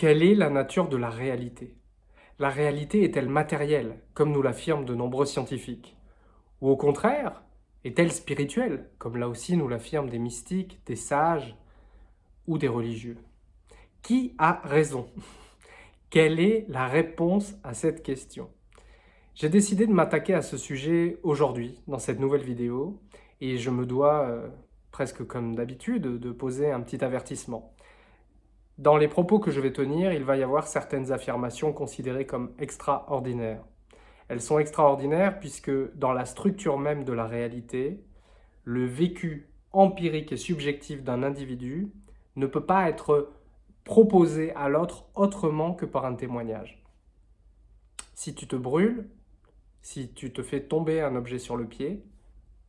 Quelle est la nature de la réalité? La réalité est-elle matérielle, comme nous l'affirment de nombreux scientifiques? Ou au contraire, est-elle spirituelle, comme là aussi nous l'affirment des mystiques, des sages ou des religieux? Qui a raison? Quelle est la réponse à cette question? J'ai décidé de m'attaquer à ce sujet aujourd'hui, dans cette nouvelle vidéo, et je me dois, euh, presque comme d'habitude, de poser un petit avertissement. Dans les propos que je vais tenir, il va y avoir certaines affirmations considérées comme extraordinaires. Elles sont extraordinaires puisque dans la structure même de la réalité, le vécu empirique et subjectif d'un individu ne peut pas être proposé à l'autre autrement que par un témoignage. Si tu te brûles, si tu te fais tomber un objet sur le pied,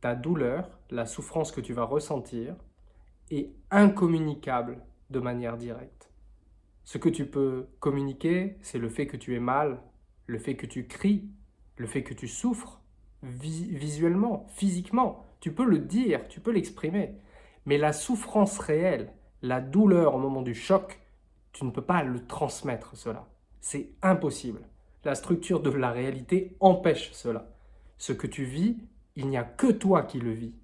ta douleur, la souffrance que tu vas ressentir, est incommunicable de manière directe. Ce que tu peux communiquer, c'est le fait que tu es mal, le fait que tu cries, le fait que tu souffres, visuellement, physiquement. Tu peux le dire, tu peux l'exprimer. Mais la souffrance réelle, la douleur au moment du choc, tu ne peux pas le transmettre cela. C'est impossible. La structure de la réalité empêche cela. Ce que tu vis, il n'y a que toi qui le vis.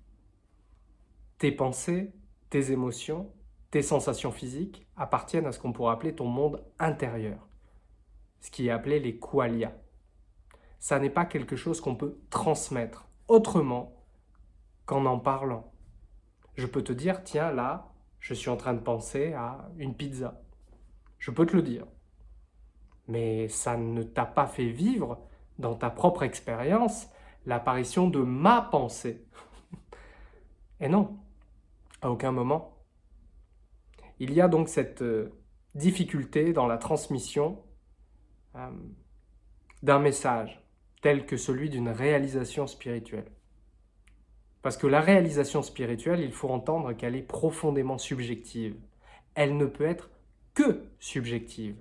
Tes pensées, tes émotions, tes sensations physiques appartiennent à ce qu'on pourrait appeler ton monde intérieur, ce qui est appelé les qualia. Ça n'est pas quelque chose qu'on peut transmettre autrement qu'en en parlant. Je peux te dire, tiens, là, je suis en train de penser à une pizza. Je peux te le dire. Mais ça ne t'a pas fait vivre, dans ta propre expérience, l'apparition de ma pensée. Et non, à aucun moment. Il y a donc cette euh, difficulté dans la transmission euh, d'un message tel que celui d'une réalisation spirituelle. Parce que la réalisation spirituelle, il faut entendre qu'elle est profondément subjective. Elle ne peut être que subjective.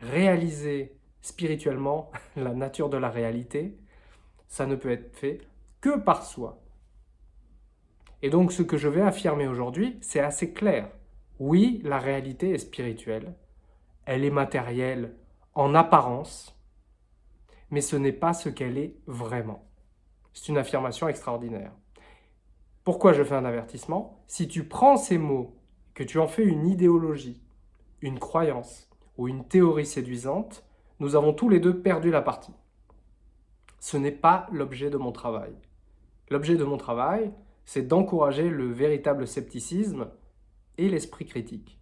Réaliser spirituellement la nature de la réalité, ça ne peut être fait que par soi. Et donc ce que je vais affirmer aujourd'hui, c'est assez clair. Oui, la réalité est spirituelle. Elle est matérielle en apparence, mais ce n'est pas ce qu'elle est vraiment. C'est une affirmation extraordinaire. Pourquoi je fais un avertissement? Si tu prends ces mots, que tu en fais une idéologie, une croyance ou une théorie séduisante, nous avons tous les deux perdu la partie. Ce n'est pas l'objet de mon travail. L'objet de mon travail, c'est d'encourager le véritable scepticisme et l'esprit critique.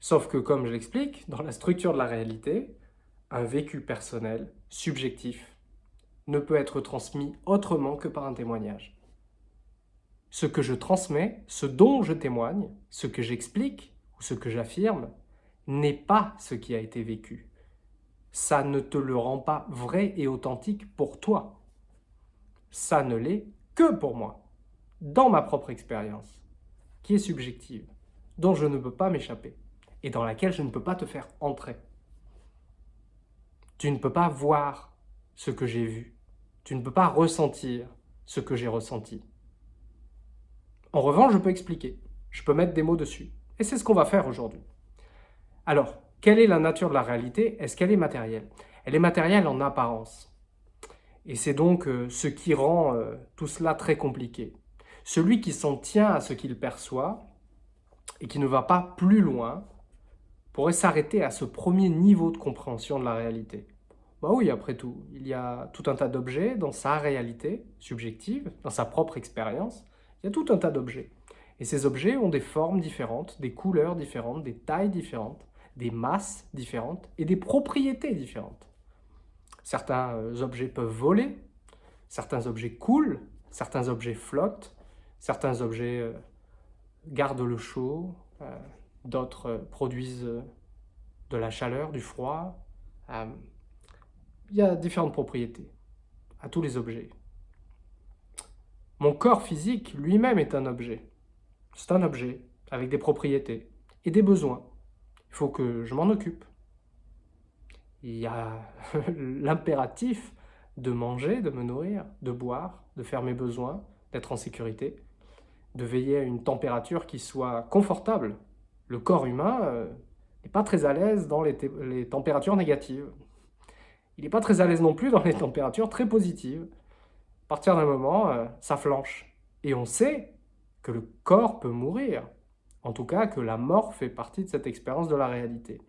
Sauf que, comme je l'explique, dans la structure de la réalité, un vécu personnel, subjectif, ne peut être transmis autrement que par un témoignage. Ce que je transmets, ce dont je témoigne, ce que j'explique ou ce que j'affirme, n'est pas ce qui a été vécu. Ça ne te le rend pas vrai et authentique pour toi. Ça ne l'est que pour moi, dans ma propre expérience qui est subjective, dont je ne peux pas m'échapper et dans laquelle je ne peux pas te faire entrer. Tu ne peux pas voir ce que j'ai vu. Tu ne peux pas ressentir ce que j'ai ressenti. En revanche, je peux expliquer. Je peux mettre des mots dessus. Et c'est ce qu'on va faire aujourd'hui. Alors, quelle est la nature de la réalité? Est-ce qu'elle est matérielle? Elle est matérielle en apparence. Et c'est donc euh, ce qui rend euh, tout cela très compliqué. Celui qui s'en tient à ce qu'il perçoit et qui ne va pas plus loin pourrait s'arrêter à ce premier niveau de compréhension de la réalité. Bah oui, après tout, il y a tout un tas d'objets dans sa réalité subjective, dans sa propre expérience, il y a tout un tas d'objets. Et ces objets ont des formes différentes, des couleurs différentes, des tailles différentes, des masses différentes et des propriétés différentes. Certains euh, objets peuvent voler, certains objets coulent, certains objets flottent, Certains objets euh, gardent le chaud, euh, d'autres euh, produisent de la chaleur, du froid. il y a différentes propriétés à tous les objets. Mon corps physique lui-même est un objet. C'est un objet avec des propriétés et des besoins. Il faut que je m'en occupe. Il y a l'impératif de manger, de me nourrir, de boire, de faire mes besoins, d'être en sécurité de veiller à une température qui soit confortable. Le corps humain, euh, n'est pas très à l'aise dans les, températures négatives. Il n'est pas très à l'aise non plus dans les températures très positives. À partir d'un moment, euh, ça flanche. Et on sait que le corps peut mourir. En tout cas, que la mort fait partie de cette expérience de la réalité.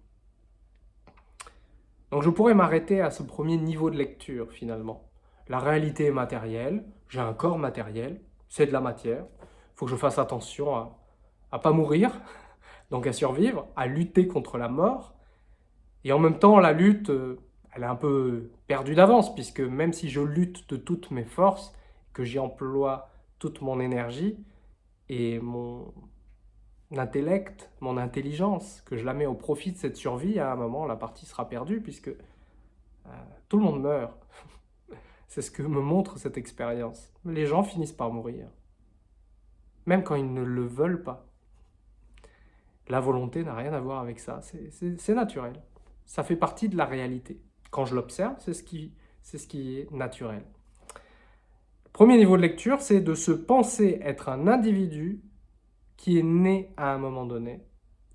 Donc je pourrais m'arrêter à ce premier niveau de lecture, finalement. La réalité est matérielle, j'ai un corps matériel, c'est de la matière. Faut que je fasse attention à ne pas mourir, donc à survivre, à lutter contre la mort. Et en même temps, la lutte, euh, elle est un peu perdue d'avance, puisque même si je lutte de toutes mes forces, que j'y emploie toute mon énergie et mon intellect, mon intelligence, que je la mets au profit de cette survie, à un moment, la partie sera perdue, puisque euh, tout le monde meurt. C'est ce que me montre cette expérience. Les gens finissent par mourir, même quand ils ne le veulent pas. La volonté n'a rien à voir avec ça, c'est naturel. Ça fait partie de la réalité. Quand je l'observe, c'est ce, qui, ce qui est naturel. Premier niveau de lecture, c'est de se penser être un individu qui est né à un moment donné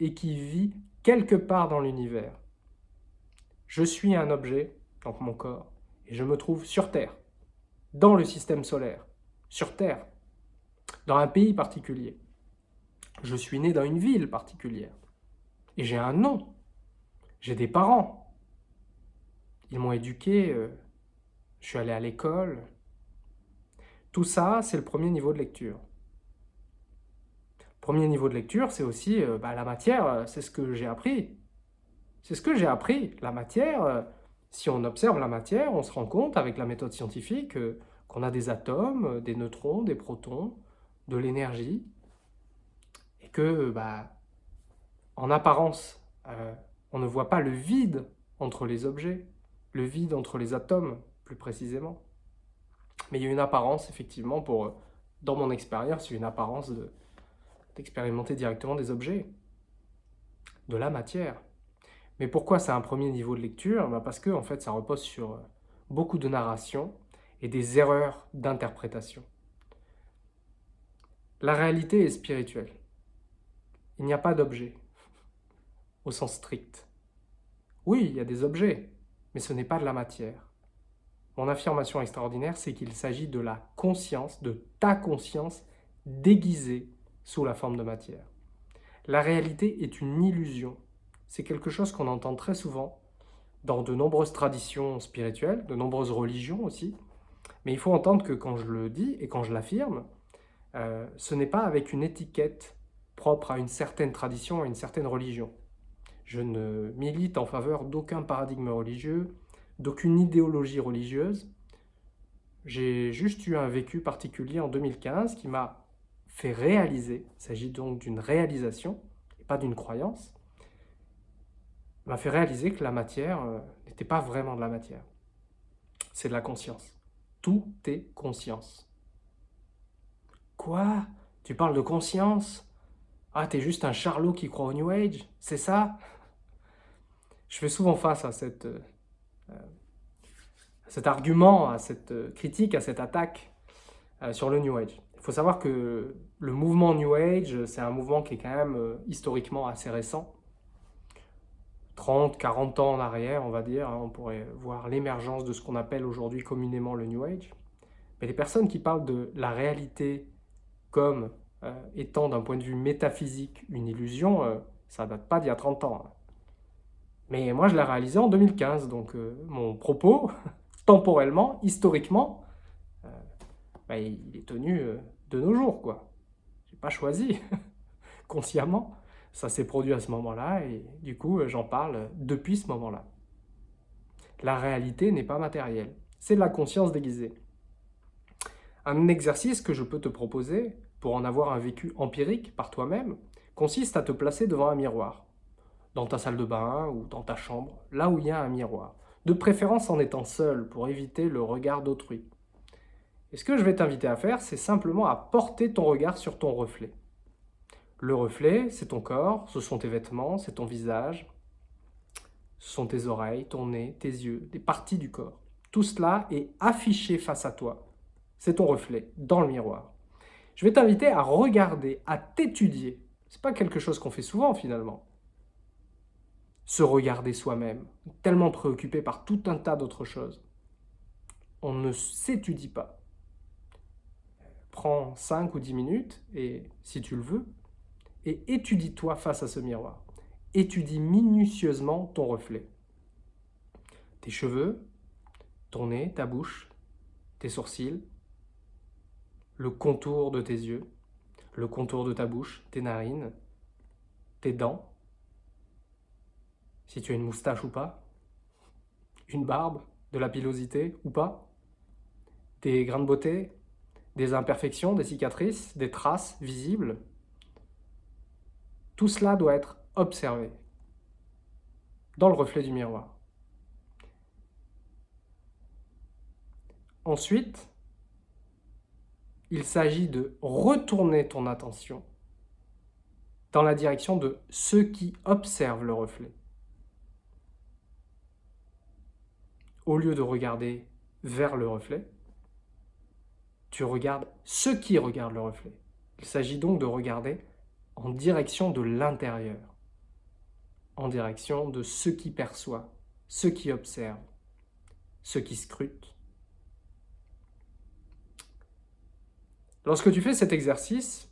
et qui vit quelque part dans l'univers. Je suis un objet, donc mon corps, et je me trouve sur Terre, dans le système solaire, sur Terre, dans un pays particulier. Je suis né dans une ville particulière. Et j'ai un nom. J'ai des parents. Ils m'ont éduqué. Euh, je suis allé à l'école. Tout ça, c'est le premier niveau de lecture. Premier niveau de lecture, c'est aussi euh, bah, la matière, euh, c'est ce que j'ai appris. C'est ce que j'ai appris. La matière, si on observe la matière, on se rend compte avec la méthode scientifique qu'on a des atomes, des neutrons, des protons, de l'énergie, que, bah, en apparence, euh, on ne voit pas le vide entre les objets, le vide entre les atomes, plus précisément. Mais il y a une apparence, effectivement, pour, dans mon expérience, une apparence d'expérimenter directement des objets, de la matière. Mais pourquoi c'est un premier niveau de lecture? Bah, Parce que, en fait, ça repose sur beaucoup de narration et des erreurs d'interprétation. La réalité est spirituelle. Il n'y a pas d'objet, au sens strict. Oui, il y a des objets, mais ce n'est pas de la matière. Mon affirmation extraordinaire, c'est qu'il s'agit de la conscience, de ta conscience déguisée sous la forme de matière. La réalité est une illusion. C'est quelque chose qu'on entend très souvent dans de nombreuses traditions spirituelles, de nombreuses religions aussi. Mais il faut entendre que quand je le dis et quand je l'affirme, euh, ce n'est pas avec une étiquette propre à une certaine tradition, à une certaine religion. Je ne milite en faveur d'aucun paradigme religieux, d'aucune idéologie religieuse. J'ai juste eu un vécu particulier en 2015 qui m'a fait réaliser, il s'agit donc d'une réalisation, et pas d'une croyance, m'a fait réaliser que la matière euh, n'était pas vraiment de la matière. C'est de la conscience. Tout est conscience. Quoi? Tu parles de conscience? Ah, t'es juste un charlot qui croit au New Age, c'est ça? Je fais souvent face à, cette, euh, cet argument, à cette euh, critique, à cette attaque euh, sur le New Age. Il faut savoir que le mouvement New Age, c'est un mouvement qui est quand même historiquement assez récent. 30, 40 ans en arrière, on va dire, hein, on pourrait voir l'émergence de ce qu'on appelle aujourd'hui communément le New Age. Mais les personnes qui parlent de la réalité comme euh, étant d'un point de vue métaphysique une illusion, euh, ça date pas d'il y a 30 ans. Hein. Mais moi, je l'ai réalisé en 2015, donc euh, mon propos, temporellement, historiquement, bah, il est tenu de nos jours, quoi. J'ai pas choisi, consciemment. Ça s'est produit à ce moment-là, et du coup, j'en parle depuis ce moment-là. La réalité n'est pas matérielle, c'est de la conscience déguisée. Un exercice que je peux te proposer, pour en avoir un vécu empirique par toi-même, consiste à te placer devant un miroir, dans ta salle de bain ou dans ta chambre, là où il y a un miroir, de préférence en étant seul pour éviter le regard d'autrui. Et ce que je vais t'inviter à faire, c'est simplement à porter ton regard sur ton reflet. Le reflet, c'est ton corps, ce sont tes vêtements, c'est ton visage, ce sont tes oreilles, ton nez, tes yeux, des parties du corps. Tout cela est affiché face à toi. C'est ton reflet, dans le miroir je vais t'inviter à regarder, à t'étudier. Ce n'est pas quelque chose qu'on fait souvent finalement. se regarder soi-même, tellement préoccupé par tout un tas d'autres choses. On ne s'étudie pas. Prends 5 ou 10 minutes, et si tu le veux, et étudie-toi face à ce miroir. Étudie minutieusement ton reflet. Tes cheveux, ton nez, ta bouche, tes sourcils, le contour de tes yeux, le contour de ta bouche, tes narines, tes dents, si tu as une moustache ou pas, une barbe, de la pilosité ou pas, des grains de beauté, des imperfections, des cicatrices, des traces visibles. Tout cela doit être observé dans le reflet du miroir. Ensuite, il s'agit de retourner ton attention dans la direction de ceux qui observent le reflet. Au lieu de regarder vers le reflet, tu regardes ceux qui regardent le reflet. Il s'agit donc de regarder en direction de l'intérieur, en direction de ceux qui perçoivent, ceux qui observent, ceux qui scrutent. Lorsque tu fais cet exercice,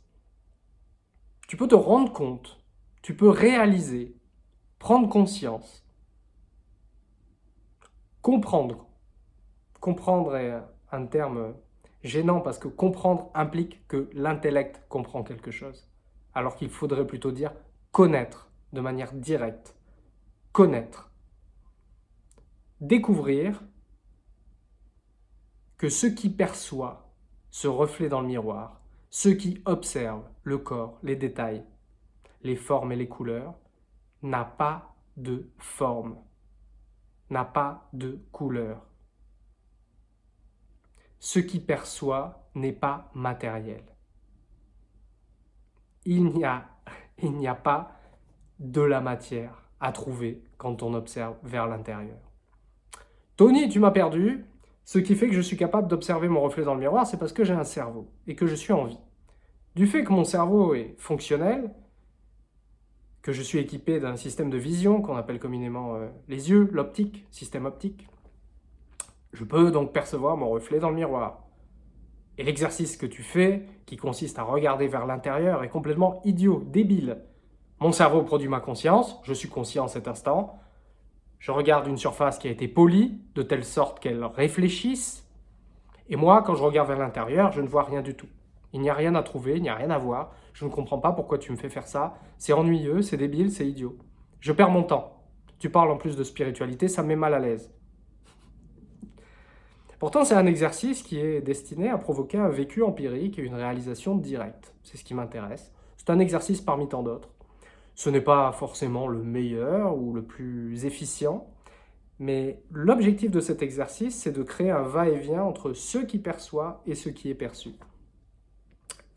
tu peux te rendre compte, tu peux réaliser, prendre conscience, comprendre. Comprendre est un terme gênant parce que comprendre implique que l'intellect comprend quelque chose, alors qu'il faudrait plutôt dire connaître de manière directe. Connaître. Découvrir que ce qui perçoit ce reflet dans le miroir, ce qui observe le corps, les détails, les formes et les couleurs, n'a pas de forme, n'a pas de couleur ce qui perçoit n'est pas matériel. Il n'y a, a pas de la matière à trouver quand on observe vers l'intérieur. Tony, tu m'as perdu. Ce qui fait que je suis capable d'observer mon reflet dans le miroir, c'est parce que j'ai un cerveau et que je suis en vie. Du fait que mon cerveau est fonctionnel, que je suis équipé d'un système de vision qu'on appelle communément euh, les yeux, l'optique, système optique, je peux donc percevoir mon reflet dans le miroir. Et l'exercice que tu fais, qui consiste à regarder vers l'intérieur, est complètement idiot, débile. Mon cerveau produit ma conscience, je suis conscient en cet instant. Je regarde une surface qui a été polie, de telle sorte qu'elle réfléchisse. Et moi, quand je regarde vers l'intérieur, je ne vois rien du tout. Il n'y a rien à trouver, il n'y a rien à voir. Je ne comprends pas pourquoi tu me fais faire ça. C'est ennuyeux, c'est débile, c'est idiot. Je perds mon temps. Tu parles en plus de spiritualité, ça me met mal à l'aise. Pourtant, c'est un exercice qui est destiné à provoquer un vécu empirique et une réalisation directe. C'est ce qui m'intéresse. C'est un exercice parmi tant d'autres. Ce n'est pas forcément le meilleur ou le plus efficient, mais l'objectif de cet exercice, c'est de créer un va-et-vient entre ce qui perçoit et ce qui est perçu.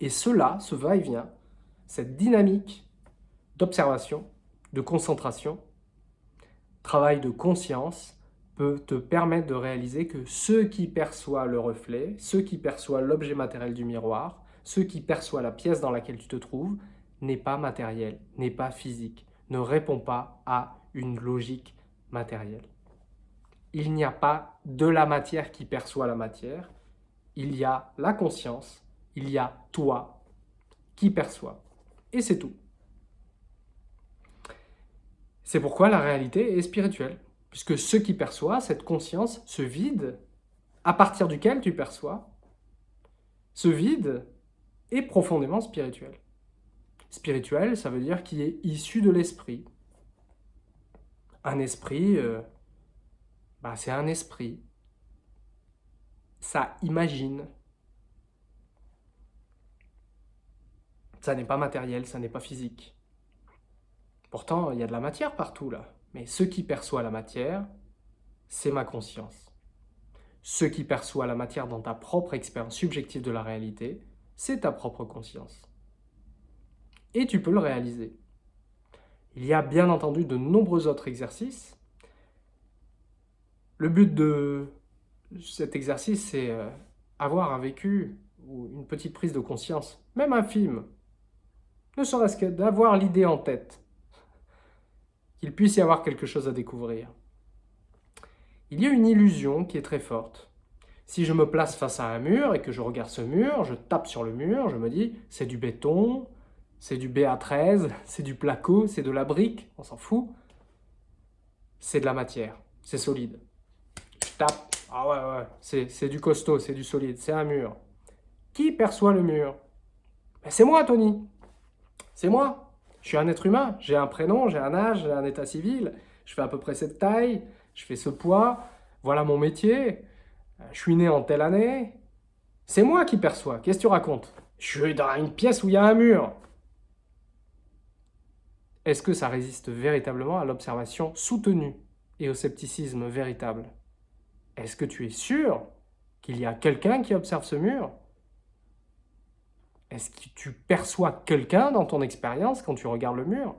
Et cela, ce va-et-vient, cette dynamique d'observation, de concentration, travail de conscience, peut te permettre de réaliser que ce qui perçoit le reflet, ce qui perçoit l'objet matériel du miroir, ce qui perçoit la pièce dans laquelle tu te trouves, n'est pas matériel, n'est pas physique, ne répond pas à une logique matérielle. Il n'y a pas de la matière qui perçoit la matière, il y a la conscience, il y a toi qui perçoit. Et c'est tout. C'est pourquoi la réalité est spirituelle puisque ce qui perçoit, cette conscience, ce vide, à partir duquel tu perçois, ce vide est profondément spirituel. Spirituel, ça veut dire qu'il est issu de l'esprit. Un esprit, euh, bah, c'est un esprit. Ça imagine. Ça n'est pas matériel, ça n'est pas physique. Pourtant, il y a de la matière partout là. Mais ce qui perçoit la matière, c'est ma conscience. Ce qui perçoit la matière dans ta propre expérience subjective de la réalité, c'est ta propre conscience. Et tu peux le réaliser. Il y a bien entendu de nombreux autres exercices. Le but de cet exercice, c'est euh, avoir un vécu ou une petite prise de conscience, même un film. Ne serait-ce que d'avoir l'idée en tête qu'il puisse y avoir quelque chose à découvrir. Il y a une illusion qui est très forte. Si je me place face à un mur et que je regarde ce mur, je tape sur le mur, je me dis c'est du béton, c'est du BA13, c'est du placo, c'est de la brique, on s'en fout. C'est de la matière, c'est solide. Tape, ah ouais, ouais, c'est du costaud, c'est du solide, c'est un mur. Qui perçoit le mur? Ben, C'est moi, Tony. C'est moi. Je suis un être humain, j'ai un prénom, j'ai un âge, j'ai un état civil, je fais à peu près cette taille, je fais ce poids, voilà mon métier, je suis né en telle année. C'est moi qui perçois, qu'est-ce que tu racontes? Je suis dans une pièce où il y a un mur. Est-ce que ça résiste véritablement à l'observation soutenue et au scepticisme véritable? Est-ce que tu es sûr qu'il y a quelqu'un qui observe ce mur? Est-ce que tu perçois quelqu'un dans ton expérience quand tu regardes le mur?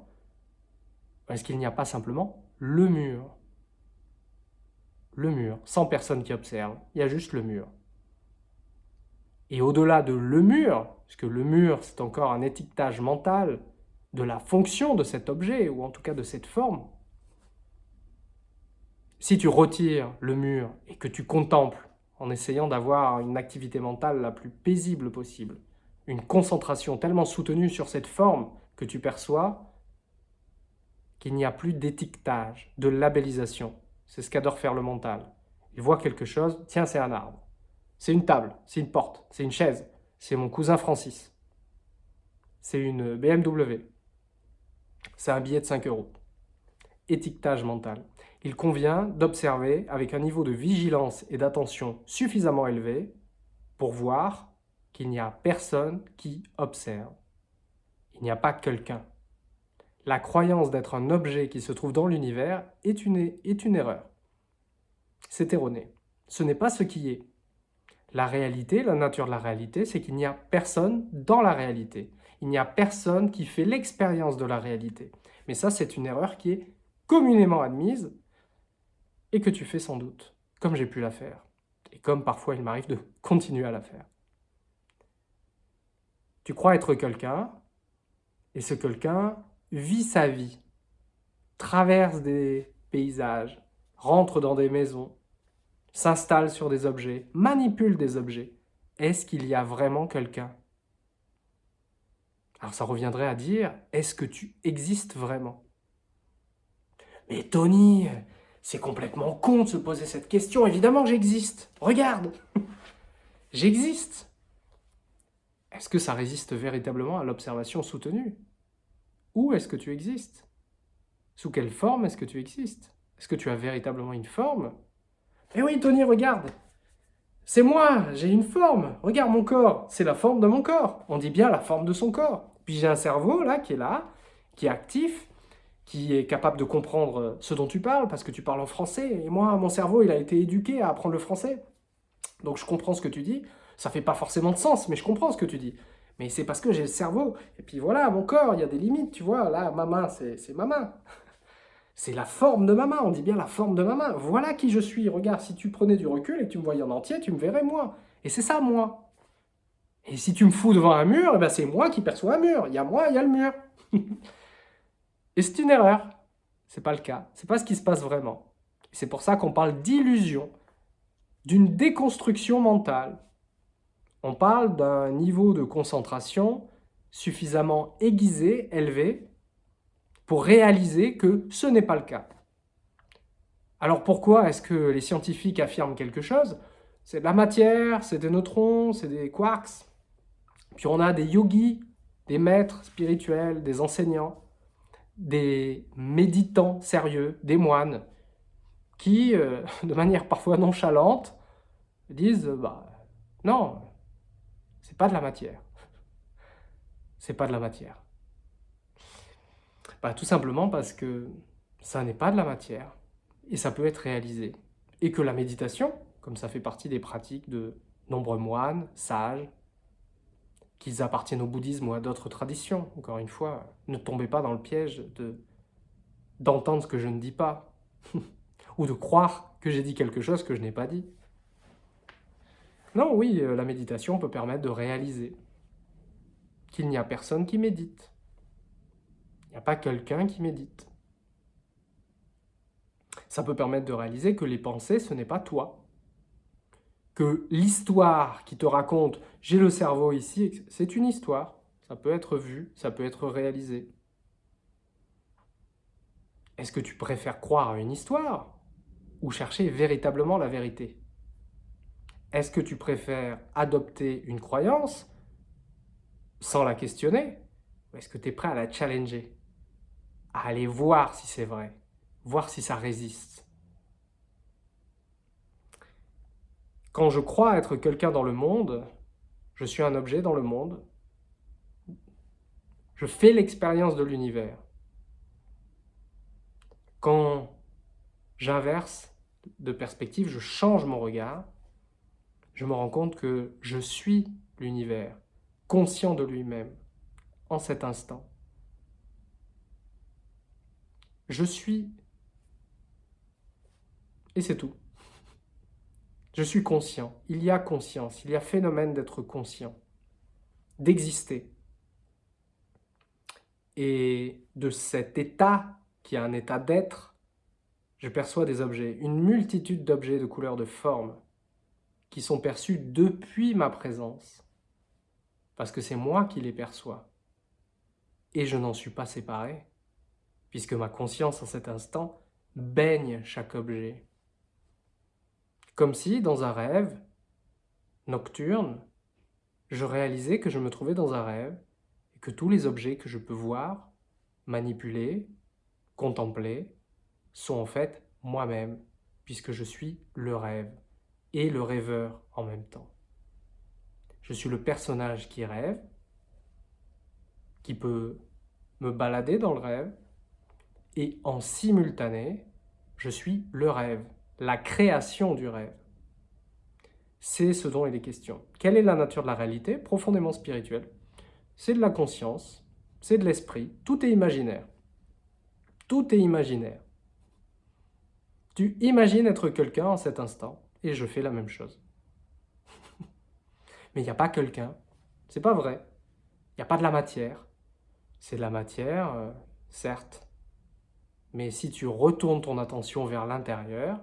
Est-ce qu'il n'y a pas simplement le mur? Le mur, sans personne qui observe, il y a juste le mur. Et au-delà de le mur, puisque le mur c'est encore un étiquetage mental de la fonction de cet objet, ou en tout cas de cette forme, si tu retires le mur et que tu contemples en essayant d'avoir une activité mentale la plus paisible possible, une concentration tellement soutenue sur cette forme que tu perçois, qu'il n'y a plus d'étiquetage, de labellisation. C'est ce qu'adore faire le mental. Il voit quelque chose, tiens, c'est un arbre. C'est une table, c'est une porte, c'est une chaise, c'est mon cousin Francis. C'est une BMW. C'est un billet de 5 euros. Étiquetage mental. Il convient d'observer avec un niveau de vigilance et d'attention suffisamment élevé pour voir qu'il n'y a personne qui observe. Il n'y a pas quelqu'un. La croyance d'être un objet qui se trouve dans l'univers est une, est une erreur. C'est erroné. Ce n'est pas ce qui est. La réalité, la nature de la réalité, c'est qu'il n'y a personne dans la réalité. Il n'y a personne qui fait l'expérience de la réalité. Mais ça, c'est une erreur qui est communément admise et que tu fais sans doute, comme j'ai pu la faire. Et comme parfois il m'arrive de continuer à la faire. Tu crois être quelqu'un, et ce quelqu'un vit sa vie, traverse des paysages, rentre dans des maisons, s'installe sur des objets, manipule des objets. Est-ce qu'il y a vraiment quelqu'un alors ça reviendrait à dire, est-ce que tu existes vraiment? Mais Tony, c'est complètement con de se poser cette question. Évidemment j'existe. Regarde J'existe Est-ce que ça résiste véritablement à l'observation soutenue? Où est-ce que tu existes? Sous quelle forme est-ce que tu existes? Est-ce que tu as véritablement une forme? Eh oui, Tony, regarde c'est moi, j'ai une forme. Regarde mon corps, c'est la forme de mon corps. On dit bien la forme de son corps. Puis j'ai un cerveau là qui est là, qui est actif, qui est capable de comprendre ce dont tu parles, parce que tu parles en français. Et moi, mon cerveau, il a été éduqué à apprendre le français. Donc je comprends ce que tu dis. Ça fait pas forcément de sens, mais je comprends ce que tu dis. Mais c'est parce que j'ai le cerveau. Et puis voilà, mon corps, il y a des limites, tu vois. Là, ma main, c'est ma main. C'est la forme de ma main, on dit bien la forme de ma main. Voilà qui je suis. Regarde, si tu prenais du recul et que tu me voyais en entier, tu me verrais moi. Et c'est ça, moi. Et si tu me fous devant un mur, eh ben c'est moi qui perçois un mur. Il y a moi, il y a le mur. et c'est une erreur. C'est pas le cas. C'est pas ce qui se passe vraiment. C'est pour ça qu'on parle d'illusion, d'une déconstruction mentale. On parle d'un niveau de concentration suffisamment aiguisé, élevé, pour réaliser que ce n'est pas le cas. Alors pourquoi est-ce que les scientifiques affirment quelque chose? C'est de la matière, c'est des neutrons, c'est des quarks. Puis on a des yogis, des maîtres spirituels, des enseignants, des méditants sérieux, des moines, qui, euh, de manière parfois nonchalante, disent bah, non, c'est pas de la matière. C'est pas de la matière. Bah, tout simplement parce que ça n'est pas de la matière et ça peut être réalisé. Et que la méditation, comme ça fait partie des pratiques de nombreux moines, sages, qu'ils appartiennent au bouddhisme ou à d'autres traditions, encore une fois, ne tombez pas dans le piège de d'entendre ce que je ne dis pas, ou de croire que j'ai dit quelque chose que je n'ai pas dit. Non, oui, euh, la méditation peut permettre de réaliser qu'il n'y a personne qui médite, il n'y a pas quelqu'un qui médite. Ça peut permettre de réaliser que les pensées, ce n'est pas toi. L'histoire qui te raconte « j'ai le cerveau ici », c'est une histoire. Ça peut être vu, ça peut être réalisé. Est-ce que tu préfères croire à une histoire ou chercher véritablement la vérité? Est-ce que tu préfères adopter une croyance sans la questionner ou est-ce que tu es prêt à la challenger? À aller voir si c'est vrai, voir si ça résiste Quand je crois être quelqu'un dans le monde, je suis un objet dans le monde, je fais l'expérience de l'univers. Quand j'inverse de perspective, je change mon regard, je me rends compte que je suis l'univers, conscient de lui-même, en cet instant. Je suis, et c'est tout. Je suis conscient, il y a conscience, il y a phénomène d'être conscient, d'exister. Et de cet état, qui est un état d'être, je perçois des objets, une multitude d'objets de couleurs, de formes, qui sont perçus depuis ma présence, parce que c'est moi qui les perçois. Et je n'en suis pas séparé, puisque ma conscience en cet instant baigne chaque objet. Comme si, dans un rêve nocturne, je réalisais que je me trouvais dans un rêve que tous les objets que je peux voir, manipuler, contempler, sont en fait moi-même, puisque je suis le rêve et le rêveur en même temps. Je suis le personnage qui rêve, qui peut me balader dans le rêve, et en simultané, je suis le rêve, la création du rêve. C'est ce dont il est question. Quelle est la nature de la réalité? Profondément spirituelle c'est de la conscience, c'est de l'esprit, tout est imaginaire. Tout est imaginaire. Tu imagines être quelqu'un en cet instant, et je fais la même chose. Mais il n'y a pas quelqu'un, c'est pas vrai. Il n'y a pas de la matière. C'est de la matière, euh, certes. Mais si tu retournes ton attention vers l'intérieur,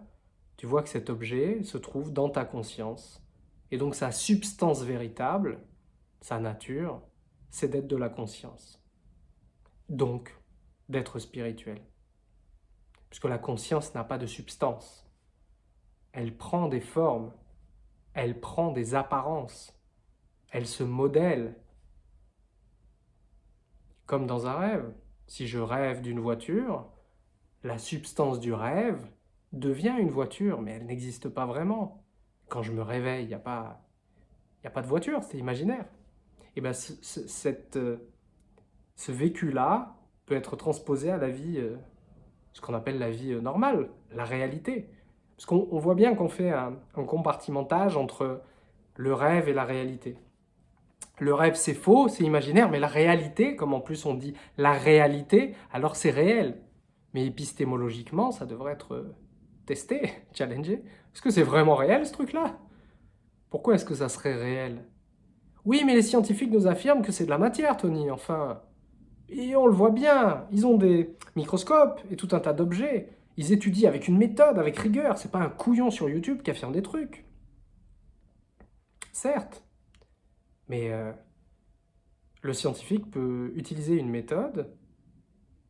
tu vois que cet objet se trouve dans ta conscience. Et donc sa substance véritable, sa nature, c'est d'être de la conscience. Donc, d'être spirituel. Puisque la conscience n'a pas de substance. Elle prend des formes, elle prend des apparences, elle se modèle. Comme dans un rêve. Si je rêve d'une voiture, la substance du rêve devient une voiture, mais elle n'existe pas vraiment. Quand je me réveille, il n'y a, pas, a pas de voiture, c'est imaginaire et ben ce, cette, euh, ce vécu-là peut être transposé à la vie, euh, ce qu'on appelle la vie euh, normale, la réalité. Parce qu'on voit bien qu'on fait un, un, compartimentage entre le rêve et la réalité. Le rêve, c'est faux, c'est imaginaire, mais la réalité, comme en plus on dit la réalité, alors c'est réel. Mais épistémologiquement, ça devrait être testé, challengé. Est-ce que c'est vraiment réel, ce truc-là? Pourquoi est-ce que ça serait réel? Oui, mais les scientifiques nous affirment que c'est de la matière, Tony, enfin. Et on le voit bien, ils ont des microscopes et tout un tas d'objets. Ils étudient avec une méthode, avec rigueur. C'est pas un couillon sur YouTube qui affirme des trucs. Certes. Mais euh, le scientifique peut utiliser une méthode.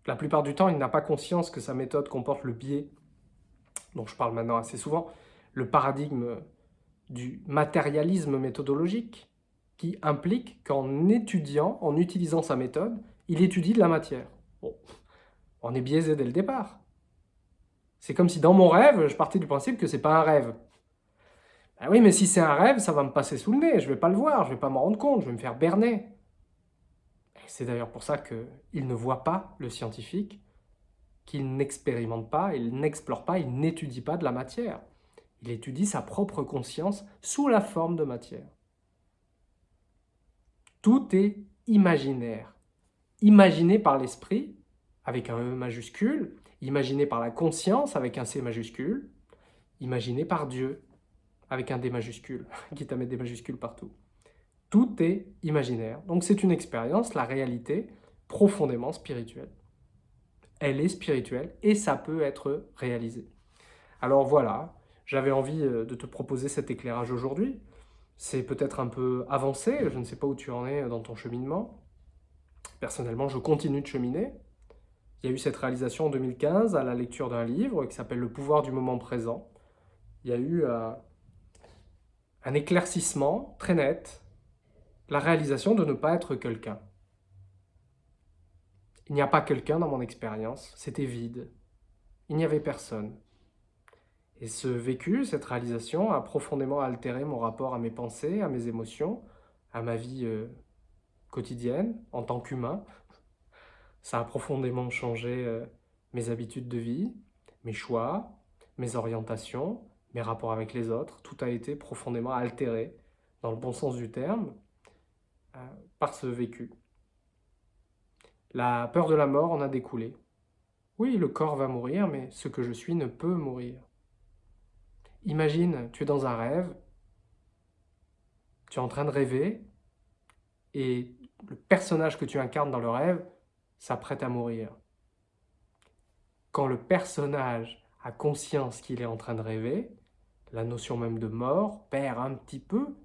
La plupart du temps, il n'a pas conscience que sa méthode comporte le biais, dont je parle maintenant assez souvent, le paradigme du matérialisme méthodologique qui implique qu'en étudiant, en utilisant sa méthode, il étudie de la matière. Bon, on est biaisé dès le départ. C'est comme si dans mon rêve, je partais du principe que c'est pas un rêve. Ben oui, mais si c'est un rêve, ça va me passer sous le nez, je vais pas le voir, je vais pas m'en rendre compte, je vais me faire berner. C'est d'ailleurs pour ça qu'il ne voit pas le scientifique, qu'il n'expérimente pas, il n'explore pas, il n'étudie pas de la matière. Il étudie sa propre conscience sous la forme de matière. Tout est imaginaire. Imaginé par l'esprit, avec un E majuscule, imaginé par la conscience, avec un C majuscule, imaginé par Dieu, avec un D majuscule, qui à des majuscules partout. Tout est imaginaire. Donc c'est une expérience, la réalité, profondément spirituelle. Elle est spirituelle et ça peut être réalisé. Alors voilà, j'avais envie euh, de te proposer cet éclairage aujourd'hui. C'est peut-être un peu avancé, je ne sais pas où tu en es dans ton cheminement. Personnellement, je continue de cheminer. Il y a eu cette réalisation en 2015 à la lecture d'un livre qui s'appelle « Le pouvoir du moment présent ». Il y a eu euh, un éclaircissement très net, la réalisation de ne pas être quelqu'un. Il n'y a pas quelqu'un dans mon expérience, c'était vide. Il n'y avait personne. Et ce vécu, cette réalisation, a profondément altéré mon rapport à mes pensées, à mes émotions, à ma vie euh, quotidienne, en tant qu'humain. Ça a profondément changé euh, mes habitudes de vie, mes choix, mes orientations, mes rapports avec les autres. Tout a été profondément altéré, dans le bon sens du terme, euh, par ce vécu. La peur de la mort en a découlé. Oui, le corps va mourir, mais ce que je suis ne peut mourir. Imagine, tu es dans un rêve, tu es en train de rêver, et le personnage que tu incarnes dans le rêve s'apprête à mourir. Quand le personnage a conscience qu'il est en train de rêver, la notion même de mort perd un petit peu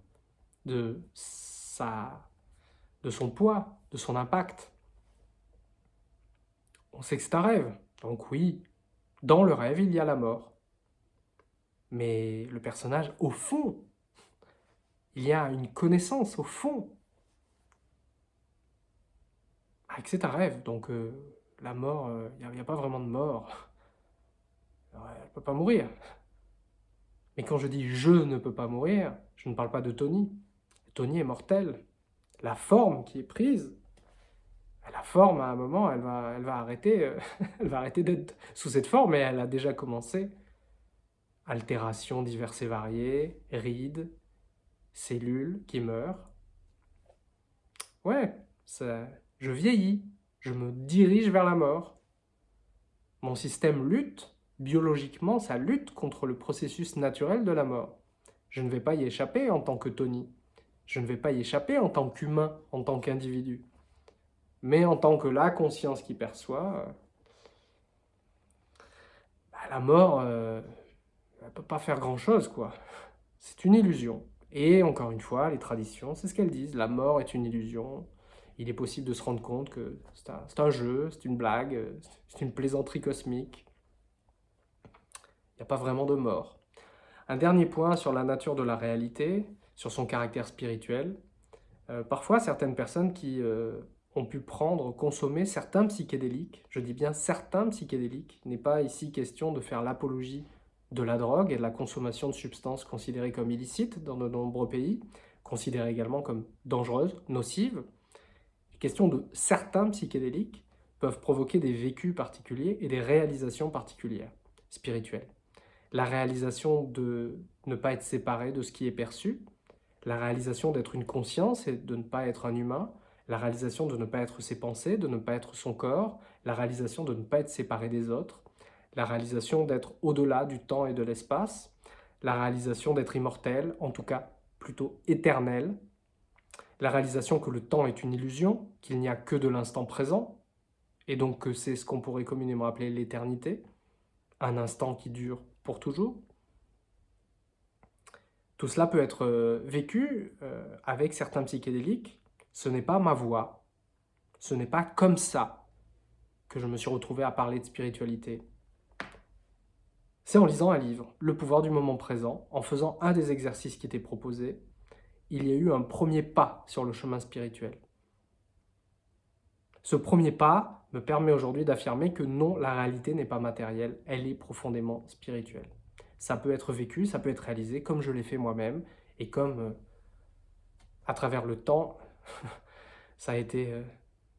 de, sa, de son poids, de son impact. On sait que c'est un rêve, donc oui, dans le rêve, il y a la mort. Mais le personnage, au fond, il y a une connaissance, au fond. Ah, c'est un rêve, donc euh, la mort, euh, il n'y a, pas vraiment de mort. elle ne peut pas mourir. Mais quand je dis « je ne peux pas mourir », je ne parle pas de Tony. Tony est mortel. La forme qui est prise, la forme, à un moment, elle va, elle va arrêter, euh, elle va arrêter d'être sous cette forme, et elle a déjà commencé altérations diverses et variées, rides, cellules qui meurent. Ouais, ça, je vieillis, je me dirige vers la mort. Mon système lutte, biologiquement, ça lutte contre le processus naturel de la mort. Je ne vais pas y échapper en tant que Tony. Je ne vais pas y échapper en tant qu'humain, en tant qu'individu. Mais en tant que la conscience qui perçoit, euh, bah, la mort, euh, ne peut pas faire grand-chose, quoi. C'est une illusion. Et encore une fois, les traditions, c'est ce qu'elles disent. La mort est une illusion. Il est possible de se rendre compte que c'est un, jeu, c'est une blague, c'est une plaisanterie cosmique. Il n'y a pas vraiment de mort. Un dernier point sur la nature de la réalité, sur son caractère spirituel. Euh, parfois, certaines personnes qui euh, ont pu prendre, consommer certains psychédéliques, je dis bien certains psychédéliques, il n'est pas ici question de faire l'apologie de la drogue et de la consommation de substances considérées comme illicites dans de nombreux pays, considérées également comme dangereuses, nocives. Les questions de certains psychédéliques peuvent provoquer des vécus particuliers et des réalisations particulières, spirituelles. La réalisation de ne pas être séparé de ce qui est perçu, la réalisation d'être une conscience et de ne pas être un humain, la réalisation de ne pas être ses pensées, de ne pas être son corps, la réalisation de ne pas être séparé des autres, la réalisation d'être au-delà du temps et de l'espace, la réalisation d'être immortel, en tout cas plutôt éternel, la réalisation que le temps est une illusion, qu'il n'y a que de l'instant présent, et donc que c'est ce qu'on pourrait communément appeler l'éternité, un instant qui dure pour toujours. Tout cela peut être euh, vécu euh, avec certains psychédéliques. Ce n'est pas ma voix, ce n'est pas comme ça que je me suis retrouvé à parler de spiritualité. C'est en lisant un livre, Le pouvoir du moment présent, en faisant un des exercices qui étaient proposés, il y a eu un premier pas sur le chemin spirituel. Ce premier pas me permet aujourd'hui d'affirmer que non, la réalité n'est pas matérielle, elle est profondément spirituelle. Ça peut être vécu, ça peut être réalisé comme je l'ai fait moi-même et comme euh, à travers le temps, ça a été euh,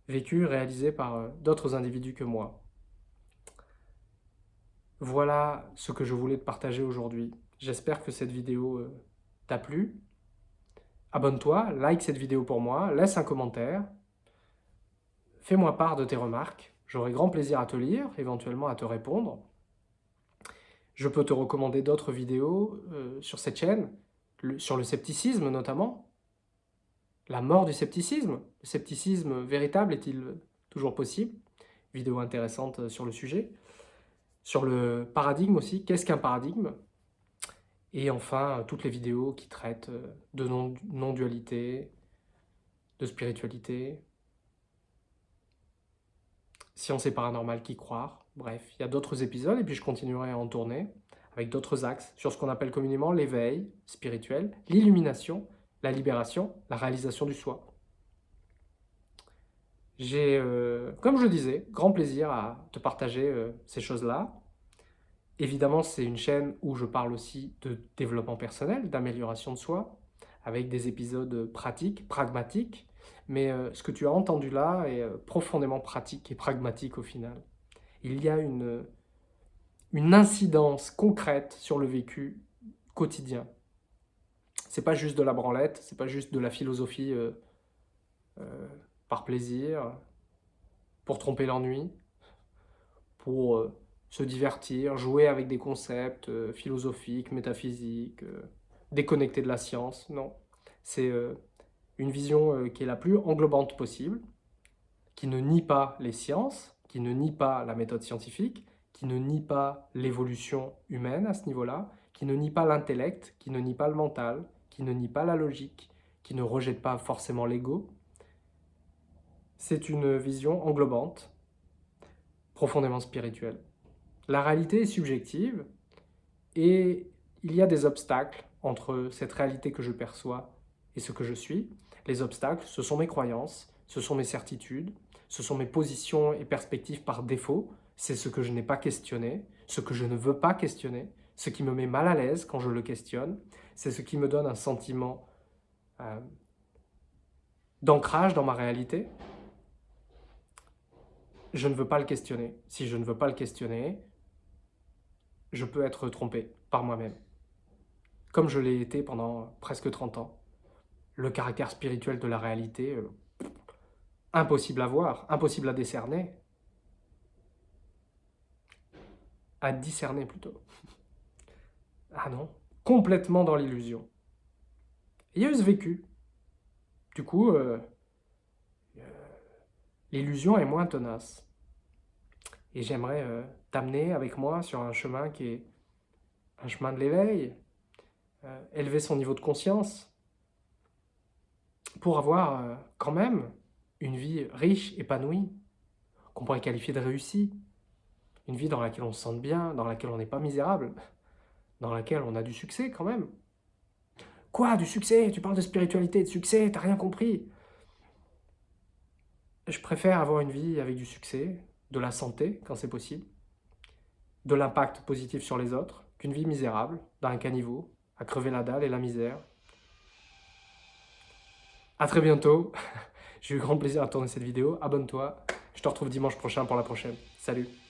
vécu, réalisé par euh, d'autres individus que moi. Voilà ce que je voulais te partager aujourd'hui. J'espère que cette vidéo euh, t'a plu. Abonne-toi, like cette vidéo pour moi, laisse un commentaire. Fais-moi part de tes remarques. J'aurai grand plaisir à te lire, éventuellement à te répondre. Je peux te recommander d'autres vidéos sur cette chaîne, sur le scepticisme notamment. La mort du scepticisme. Le scepticisme véritable est-il toujours possible? Vidéo intéressante sur le sujet. sur le paradigme aussi, qu'est-ce qu'un paradigme? Et enfin, toutes les vidéos qui traitent de non-dualité, de spiritualité, science et paranormal qui croire. Bref, il y a d'autres épisodes et puis je continuerai à en tourner avec d'autres axes sur ce qu'on appelle communément l'éveil spirituel, l'illumination, la libération, la réalisation du soi. J'ai, euh, comme je le disais, grand plaisir à te partager euh, ces choses-là. Évidemment, c'est une chaîne où je parle aussi de développement personnel, d'amélioration de soi, avec des épisodes pratiques, pragmatiques, mais euh, ce que tu as entendu là est profondément pratique et pragmatique au final. Il y a une, une incidence concrète sur le vécu quotidien. C'est pas juste de la branlette, c'est pas juste de la philosophie euh, euh, par plaisir, pour tromper l'ennui, pour euh, se divertir, jouer avec des concepts philosophiques, métaphysiques, déconnectés de la science. Non, c'est une vision qui est la plus englobante possible, qui ne nie pas les sciences, qui ne nie pas la méthode scientifique, qui ne nie pas l'évolution humaine à ce niveau-là, qui ne nie pas l'intellect, qui ne nie pas le mental, qui ne nie pas la logique, qui ne rejette pas forcément l'ego. C'est une vision englobante, profondément spirituelle. La réalité est subjective et il y a des obstacles entre cette réalité que je perçois et ce que je suis. Les obstacles, ce sont mes croyances, ce sont mes certitudes, ce sont mes positions et perspectives par défaut, c'est ce que je n'ai pas questionné, ce que je ne veux pas questionner, ce qui me met mal à l'aise quand je le questionne, c'est ce qui me donne un sentiment euh, d'ancrage dans ma réalité. Je ne veux pas le questionner. Si je ne veux pas le questionner, je peux être trompé par moi-même. Comme je l'ai été pendant presque 30 ans. Le caractère spirituel de la réalité, euh, impossible à voir, impossible à décerner, à discerner plutôt. Ah non, complètement dans l'illusion. Il y a vécu. Du coup, euh, euh, l'illusion est moins tenace. Et j'aimerais euh, t'amener avec moi sur un chemin qui est un chemin de l'éveil, élever son niveau de conscience, pour avoir quand même une vie riche, épanouie, qu'on pourrait qualifier de réussie, une vie dans laquelle on se sente bien, dans laquelle on n'est pas misérable, dans laquelle on a du succès quand même. Quoi, du succès? Tu parles de spiritualité, de succès, t'as rien compris? Je préfère avoir une vie avec du succès, de la santé quand c'est possible, de l'impact positif sur les autres, qu'une vie misérable, dans un caniveau, à crever la dalle et la misère. A très bientôt, j'ai eu grand plaisir à tourner cette vidéo, abonne-toi, je te retrouve dimanche prochain pour la prochaine. Salut